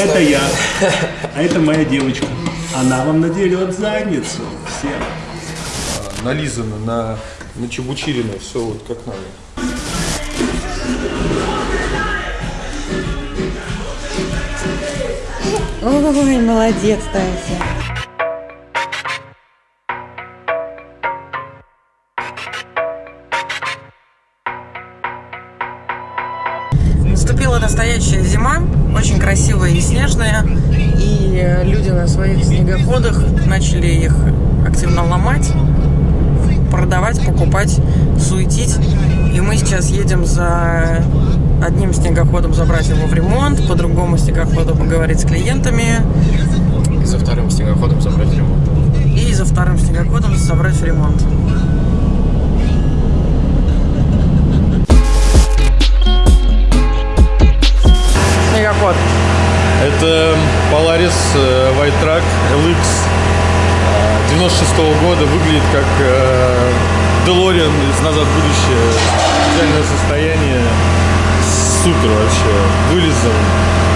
Это я. А это моя девочка. Она вам надерет задницу. Всем. нализано на, на чебучирено, все вот как надо. Ой, молодец, Тася. Очень красивая и снежная, и люди на своих снегоходах начали их активно ломать, продавать, покупать, суетить. И мы сейчас едем за одним снегоходом забрать его в ремонт, по другому снегоходу поговорить с клиентами И за вторым снегоходом забрать ремонт. и за вторым снегоходом собрать ремонт. Снегоход. Это Polaris э, White Track LX э, 96 года. Выглядит как э, DeLorean из «Назад в будущее». Идеальное состояние. Супер вообще. Вылезан.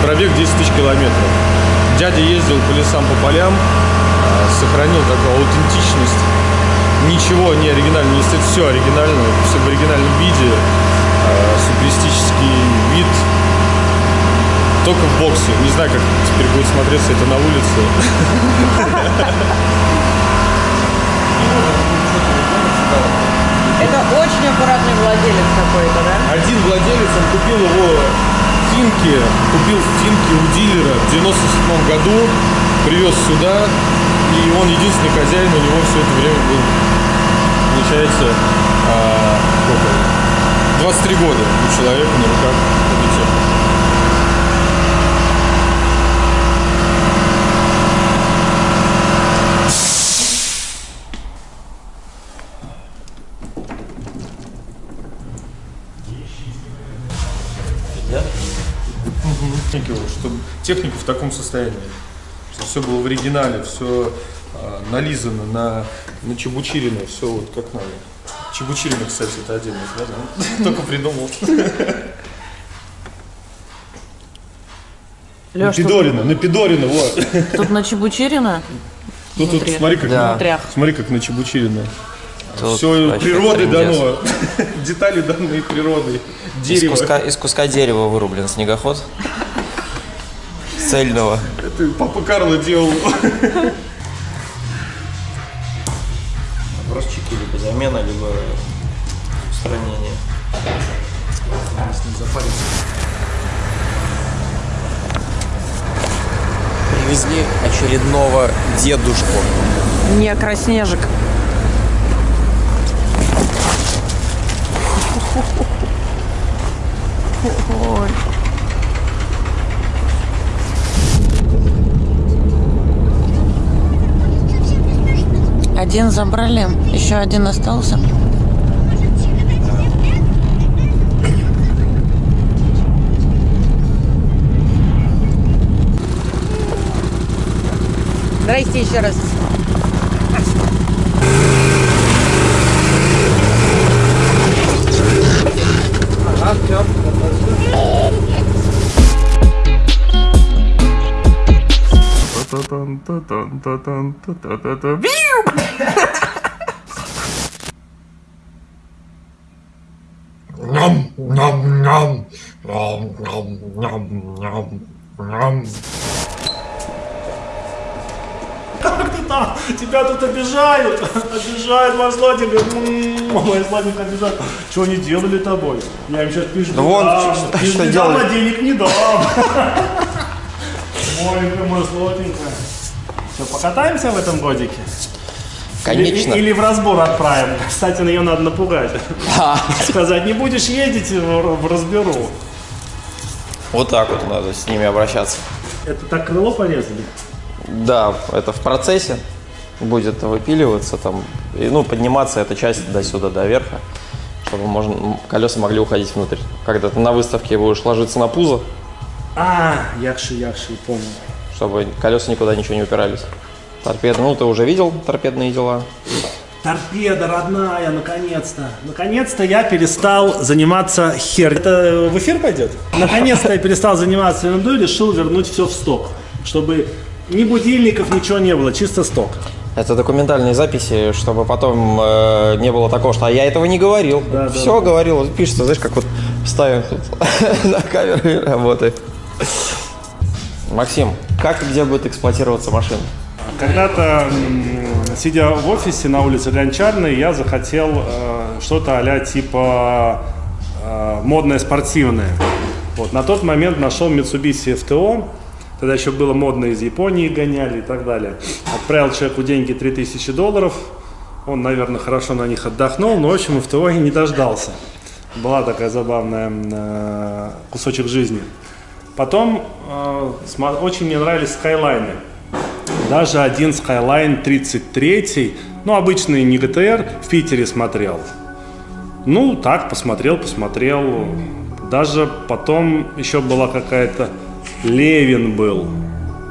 Пробег 10 тысяч километров. Дядя ездил по лесам, по полям. э, Сохранил такую аутентичность. Ничего не оригинально, не стоит все оригинально, все в оригинальном виде. Суперистический вид, только в боксе. Не знаю, как теперь будет смотреться это на улице. Это очень аккуратный владелец какой-то, да? Один владелец, он купил его в Финке, купил в Финке у дилера в 97 году, привез сюда, и он единственный хозяин, у него все это время был, получается, а, сколько? 23 года у человека на руках вот, чтобы техника в таком состоянии, что все было в оригинале, все нализано на, на чебучирино, все вот как надо. Чебучирино, кстати, это отдельно, да? да? Только придумал. Леш, тут, Пидорина, на Пидорина, вот. тут на Чебучерина Тут, тут смотри, как, Да. внутрях. смотри, как на Чебучирино. Тут Все природой дано. Детали данные природой. Из Дерево. куска, из куска дерева вырублен снегоход. Цельного. Это папа Карло делал. Бросчики либо замена, либо устранение. Привезли очередного дедушку. Не краснежик. Ой. Один забрали, еще один остался. Здрасте еще раз. Ням, Как ты там? Тебя тут обижают. Обижают, мой сладенький. М, Мой сладенький обижают. Что они делали тобой? Я им сейчас пишу. Да вон, что- Ты что не дам, а денег не дам. Моленькая, мой сладенькая. Что, покатаемся в этом годике? Конечно. Или, или в разбор отправим. Кстати, ее надо напугать. Сказать, не будешь ездить, в, в разберу. Вот так вот надо с ними обращаться. Это так крыло порезали? Да, это в процессе будет выпиливаться там, и, ну, подниматься эта часть до сюда, до верха, чтобы можно, колеса могли уходить внутрь. Когда ты на выставке будешь ложиться на пузо, А, якши, якши, помню. чтобы колеса никуда ничего не упирались. Торпеды, ну ты уже видел торпедные дела. Торпеда родная, наконец-то. Наконец-то я перестал заниматься хер. Это в эфир пойдет? Наконец-то я перестал заниматься ерундой и решил вернуть все в сток. Чтобы ни будильников, ничего не было, чисто сток. Это документальные записи, чтобы потом э, не было такого, что а я этого не говорил. Да, да, Все говорил, вот пишется, знаешь, как вот ставим тут на камеру и работает. Максим, как и где будет эксплуатироваться машина? Когда-то, сидя в офисе на улице Гончарной, я захотел э, что-то а типа э, модное спортивное. Вот, на тот момент нашел Mitsubishi FTO, тогда еще было модно из Японии гоняли и так далее. Отправил человеку деньги 3000 долларов, он, наверное, хорошо на них отдохнул, но, в общем, FTO и не дождался. Была такая забавная э, кусочек жизни. Потом э, очень мне нравились скайлайны. Даже один Skyline 33, ну, обычный не GTR, в Питере смотрел. Ну, так, посмотрел, посмотрел. Даже потом еще была какая-то... Левин был.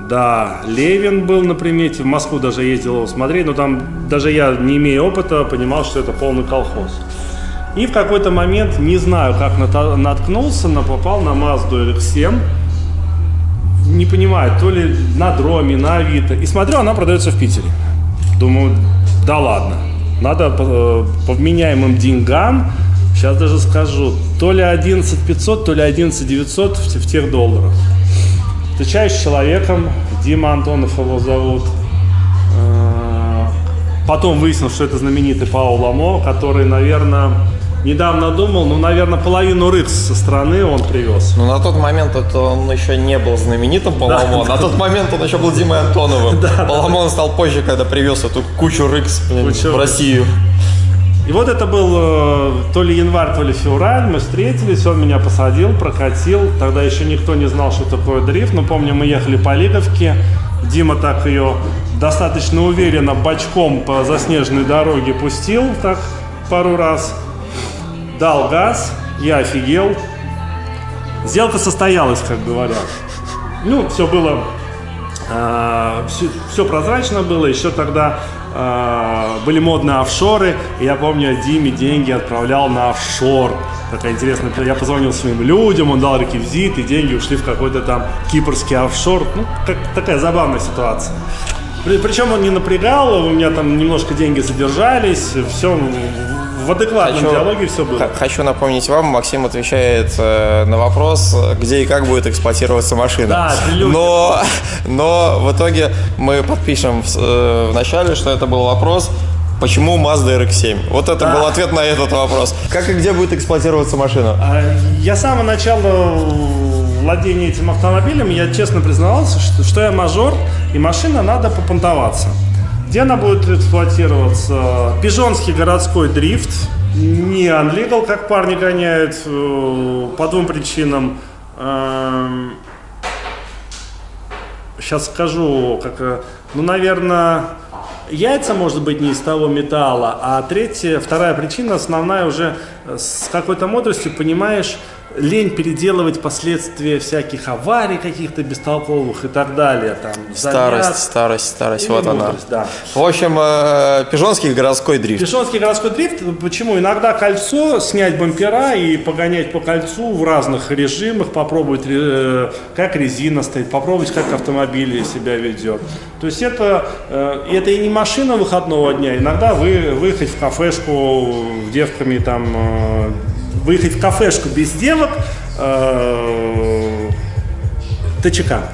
Да, Левин был на примете. В Москву даже ездил его смотреть, но там даже я, не имея опыта, понимал, что это полный колхоз. И в какой-то момент, не знаю, как наткнулся, но попал на Mazda RX-7 не понимаю, то ли на дроме, на Авито. И смотрю, она продается в Питере. Думаю, да ладно. Надо по, э, по вменяемым деньгам, сейчас даже скажу, то ли 11 500, то ли 11 900 в, в тех долларах. Встречаюсь с человеком, Дима Антонов его зовут. Э, Потом выяснилось, что это знаменитый Паул Ламо, который, наверное, недавно думал, ну, наверное, половину рыкс со стороны он привез. Ну, на тот момент это он еще не был знаменитым Паламон. На тот момент он еще был Димой Антоновым. Паламон стал позже, когда привез эту кучу рыкс Кучу в. Россию. И вот это был э, то ли январь, то ли февраль, мы встретились, он меня посадил, прокатил. Тогда еще никто не знал, что такое дрифт, но помню, мы ехали по Лиговке, Дима так ее достаточно уверенно бочком по заснеженной дороге пустил так пару раз, дал газ, я офигел. Сделка состоялась, как говорят. Ну, все было все, прозрачно было, еще тогда а, были модные офшоры, и я помню, Диме деньги отправлял на офшор. Такая интересная, я позвонил своим людям, он дал реквизит, и деньги ушли в какой-то там кипрский офшор. Ну, как, такая забавная ситуация. При- Причем он не напрягал, у меня там немножко деньги задержались, все в адекватном диалоге все было. хочу напомнить вам, Максим отвечает э, на вопрос, где и как будет эксплуатироваться машина. Да, но, но в итоге мы подпишем в, э, в начале, что это был вопрос, почему Mazda RX-7. Вот это был ответ на этот вопрос. Как и где будет эксплуатироваться машина? А, Я с самого начала владения этим автомобилем, я честно признавался, что, что я мажор, и машина надо попонтоваться. Где она будет эксплуатироваться? Пижонский городской дрифт, не unlegal, как парни гоняют, э, по двум причинам. Эм, Сейчас скажу, как, э, ну, наверное, яйца, может быть, не из того металла, а третья, вторая причина, основная уже э, с какой-то мудростью, понимаешь, лень переделывать последствия всяких аварий каких-то бестолковых и так далее. Там, Старость, заряд старость, старость, вот она. мудрость, да. В общем, э, Пижонский городской дрифт. Пешонский городской дрифт, почему? Иногда кольцо, снять бампера и погонять по кольцу в разных режимах, попробовать, э, как резина стоит, попробовать, как автомобиль себя ведет. То есть это, э, это и не машина выходного дня, иногда вы выехать в кафешку с девками, там, э, выехать в кафешку без девок, э, ТЧК.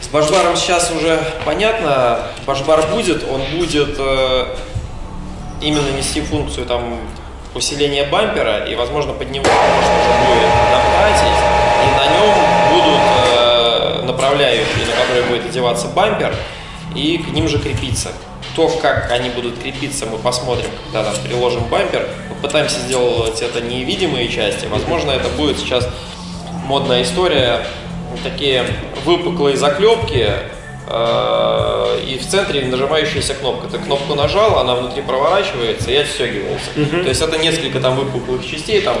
С Башбаром сейчас уже понятно, Башбар будет, он будет э, именно нести функцию там усиления бампера, и, возможно, под него можно уже будет наплатить, и на нем будут э, направляющие, на которые будет одеваться бампер, и к ним же крепиться. То, как они будут крепиться, мы посмотрим, когда там приложим бампер. Попытаемся сделать это невидимые части. Возможно, это будет сейчас модная история. Такие выпуклые заклепки э, и в центре нажимающаяся кнопка. Ты кнопку нажал, она внутри проворачивается и отстегивается. То есть это несколько там выпуклых частей там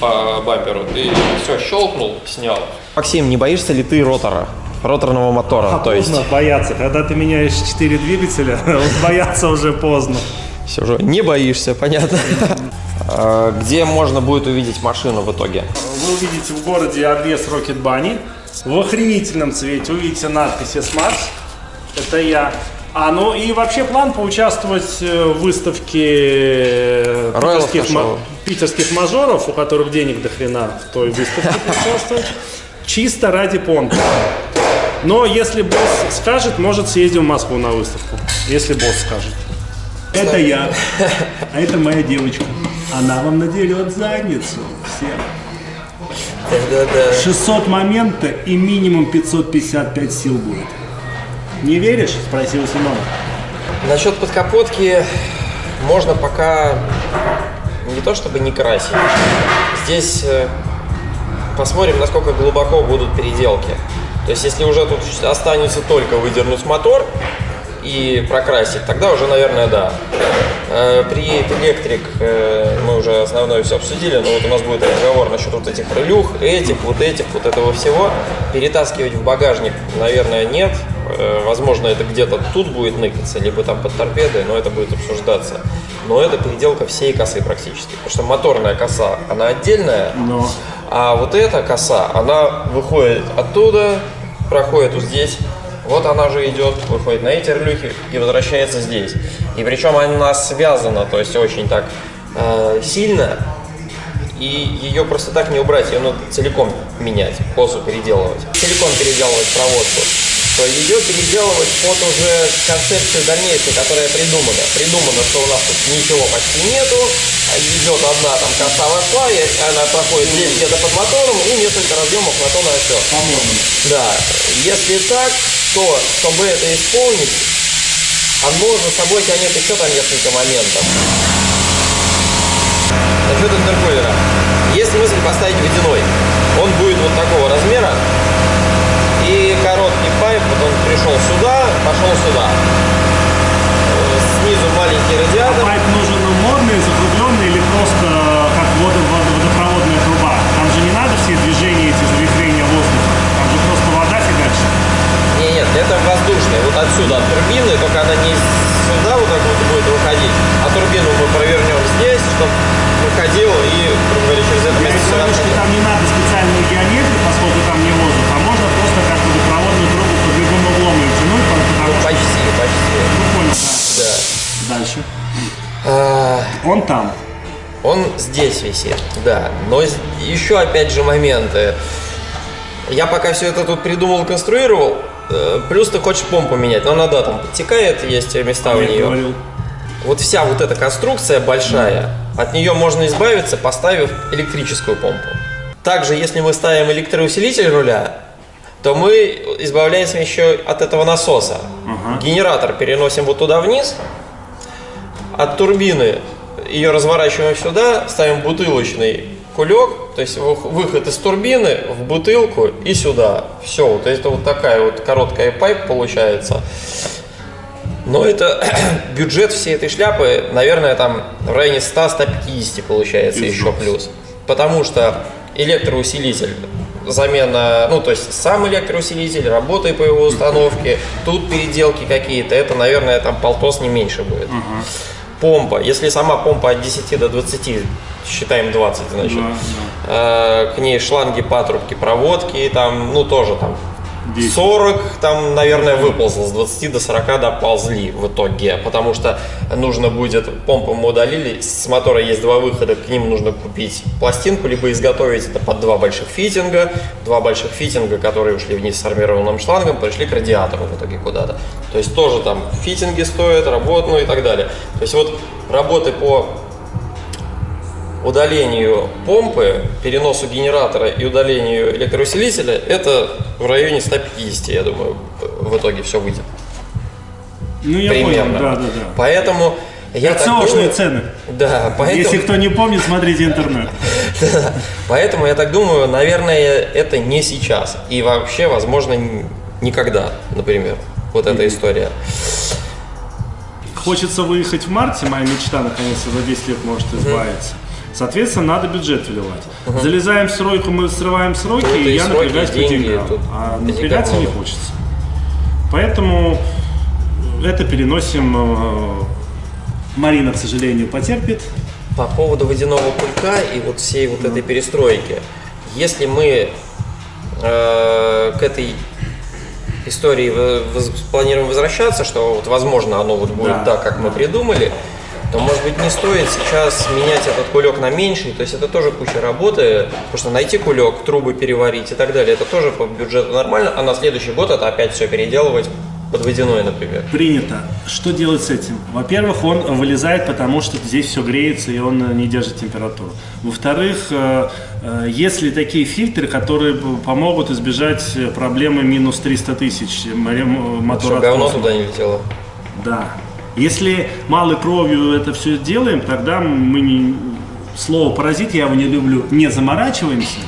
по бамперу. Ты все щелкнул, снял. Максим, не боишься ли ты ротора? Роторного мотора. А то есть поздно бояться. Когда ты меняешь 4 двигателя, бояться уже поздно. все уже не боишься, понятно. А, Где можно будет увидеть машину в итоге? Вы увидите в городе обвес Rocket Bunny. В охренительном цвете увидите надпись S-Max. Это я. А, ну и вообще план поучаствовать э, в выставке э, питерских, ма- питерских мажоров, у которых денег до хрена в той выставке поучаствовать. Чисто ради понта. Но если босс скажет, может съездим в Москву на выставку. Если босс скажет. Это я. А это моя девочка. Она вам надерет задницу. Всем. 600 момента и минимум 555 сил будет. Не веришь? Спросил Семен. Насчет подкапотки можно пока не то чтобы не красить. Здесь э, посмотрим, насколько глубоко будут переделки. То есть, если уже тут останется только выдернуть мотор и прокрасить, тогда уже, наверное, да. Э, При электрик мы уже основное все обсудили, но вот у нас будет разговор насчет вот этих релюх, этих, вот этих, вот этого всего. Перетаскивать в багажник, наверное, нет. Э, Возможно, это где-то тут будет ныкаться, либо там под торпедой, но это будет обсуждаться. Но это переделка всей косы практически. Потому что моторная коса, она отдельная, Но. а вот эта коса, она выходит оттуда, проходит вот здесь, вот она же идет, выходит на эти релюхи и возвращается здесь. И причем она связана, то есть очень так э, сильно, и ее просто так не убрать, ее надо целиком менять, косу переделывать. Целиком переделывать проводку. То ее переделывать под уже концепцию дальнейшую, которая придумана. Придумано, что у нас тут ничего почти нету, идет одна там коса вошла, и она проходит здесь где-то под мотором, и несколько разъемов на то на все. Да, если так, то чтобы это исполнить, оно за собой тянет еще там несколько моментов. Насчет интеркулера. Есть смысл поставить водяной. Он будет вот такого размера. И короткий пайп, вот он пришел сюда, пошел сюда. Э, Снизу маленький радиатор. Пайп нужен модный, закругленный или просто как водо- водо- водопроводная труба? Там же не надо все движения эти завихрения воздуха. Там же просто вода фигачит. Не, нет, это воздушный. Вот отсюда, от турбины, только она не сюда вот так вот будет выходить, а турбину мы провернем здесь, чтобы выходил и, грубо говоря, через это Я место говорю, что входил. там не надо специальную геометрию, поскольку там не воздух, а можно как водопроводную трубу под любым углом ее тянуть, потому что... Почти, почти. Ну, понял, Да. да. Дальше. А, Он там. Он здесь висит, да. Но еще опять же моменты. Я пока все это тут придумал, конструировал. э, Плюс ты хочешь помпу менять, но она, да, там подтекает, есть места у Я нее. говорил. Вот вся вот эта конструкция большая, от нее можно избавиться, поставив электрическую помпу. Также, если мы ставим электроусилитель руля, то мы избавляемся еще от этого насоса. Генератор переносим вот туда вниз, от турбины ее разворачиваем сюда, ставим бутылочный кулек, то есть вы- выход из турбины в бутылку и сюда. Все, вот это вот такая вот короткая пайп получается. Но это бюджет всей этой шляпы, наверное, там в районе 100-150 получается еще плюс. Потому что электроусилитель, замена, ну то есть сам электроусилитель, работы по его установке, тут переделки какие-то, это, наверное, там полтос не меньше будет. Помпа, если сама помпа от 10 до 20, считаем 20, значит, э, к ней шланги, патрубки, проводки, там, ну тоже там 40, там, наверное, выползло, с 20 до 40 доползли в итоге, потому что нужно будет, помпу мы удалили, с мотора есть два выхода, к ним нужно купить пластинку, либо изготовить это под два больших фитинга, два больших фитинга, которые ушли вниз с армированным шлангом, пришли к радиатору в итоге куда-то. То есть тоже там фитинги стоят, работ, ну и так далее. То есть вот работы по удалению помпы, переносу генератора и удалению электроусилителя, это в районе 150, я думаю, в итоге все выйдет. Ну, я Примерно. понял, да, да, да. Поэтому я ЦОшные думаю- цены. Да, поэтому, Если кто не помнит, смотрите интернет. да, поэтому я так думаю, наверное, это не сейчас. И вообще, возможно, никогда, например. Вот эта история. Хочется выехать в марте, моя мечта наконец-то за 10 лет может избавиться. Соответственно, надо бюджет вливать. Залезаем в стройку, мы срываем сроки, Тут и я сроки, напрягаюсь по деньгам. А напрягаться не хочется. Поэтому это переносим. э, Марина, к сожалению, потерпит. По поводу водяного пулька и вот всей вот этой перестройки. Если мы э, к этой истории планируем возвращаться, что вот возможно оно вот будет Да. так, как мы придумали, то может быть не стоит сейчас менять этот кулек на меньший, то есть это тоже куча работы, потому что найти кулек, трубы переварить и так далее, это тоже по бюджету нормально, а на следующий год это опять все переделывать под водяной, например. Принято. Что делать с этим? Во-первых, он вылезает, потому что здесь все греется и он не держит температуру. Во-вторых, э, э, есть ли такие фильтры, которые помогут избежать проблемы минус 300 тысяч мотора Чтобы говно туда не летело. Да. Если малой кровью это все делаем, тогда мы не... Слово «паразит» я его не люблю. Не заморачиваемся.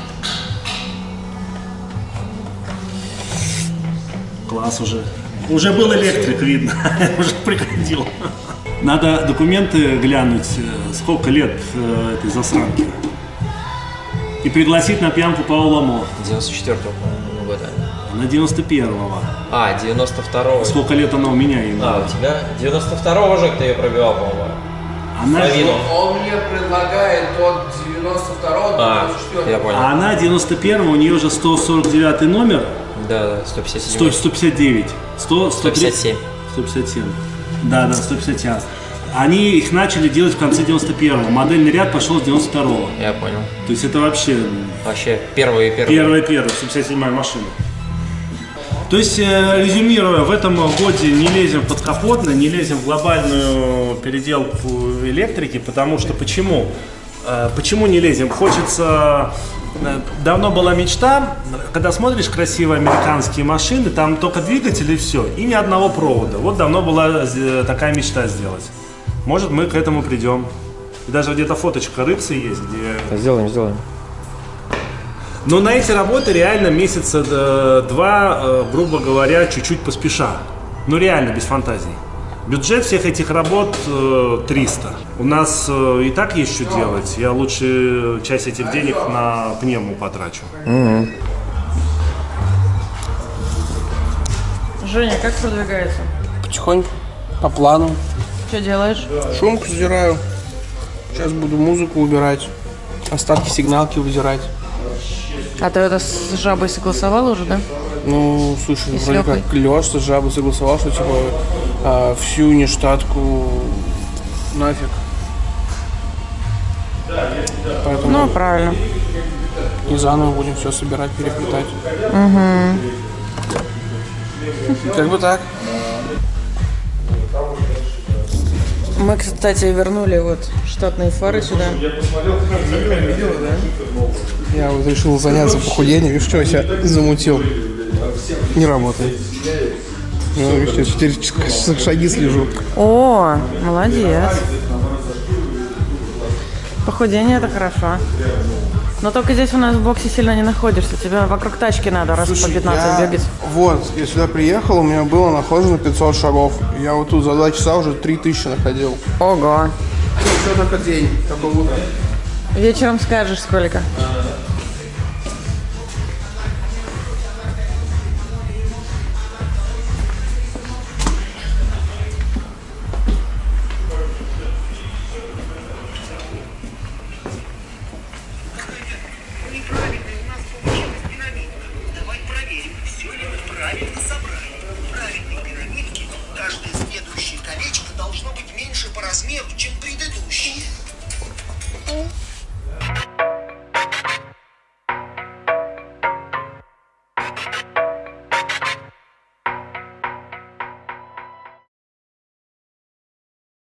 Класс уже. Уже был электрик, видно. уже приходил. Надо документы глянуть, э, сколько лет э, этой засранки. И пригласить на пьянку Паула Мо. 94-го, Она 91-го. А, 92-го. Сколько лет она у меня именно? А, у тебя? 92-го же ты ее пробивал, по-моему. Она, Половину. Он мне предлагает от 92 до А, 94 я понял. А она 91 у нее же 149 номер, Да, да, 157. 100, 159, 100, 103, 157. 157. Да, да, 157. Они их начали делать в конце 91-го. Модельный ряд пошел с 92-го. Я понял. То есть это вообще Вообще, первый и первый. первая первая 157 машина. То есть, э, резюмируя, в этом годе не лезем под капотно, не лезем в глобальную переделку электрики, потому что почему? Э, Почему не лезем? Хочется... э, Давно была мечта, когда смотришь красивые американские машины, там только двигатель и все, и ни одного провода. Вот давно была такая мечта сделать. Может, мы к этому придем. И даже где-то фоточка рыпсы есть, где Сделаем, сделаем. Но на эти работы реально месяца э, два, э, грубо говоря, чуть-чуть поспеша. Ну реально, без фантазий. Бюджет всех этих работ э, 300. У нас э, и так есть что делать. Я лучше часть этих денег на пневму потрачу. Женя, как продвигается? Потихоньку, по плану. Что делаешь? Шумку сдираю. Сейчас буду музыку убирать. Остатки сигналки выдирать. А ты это с жабой согласовал уже, да? Ну, слушай, И вроде как Лёша с жабой согласовал, что типа а, всю нештатку нафиг. Поэтому Ну, правильно. и заново будем все собирать, переплетать. Как бы так. Мы, кстати, вернули вот штатные фары сюда. Я вот решил заняться похудением. Видишь, что я себя замутил? Не работает. Ну, я четыре часа шаги слежу. О, молодец. Похудение это хорошо. Но только здесь у нас в боксе сильно не находишься. Тебе вокруг тачки надо раз по 15 я- бегать. Вот, я сюда приехал, у меня было нахожено 500 шагов. Я вот тут за два часа уже 3000 находил. Ого. Все только день, только утро. Вечером скажешь сколько.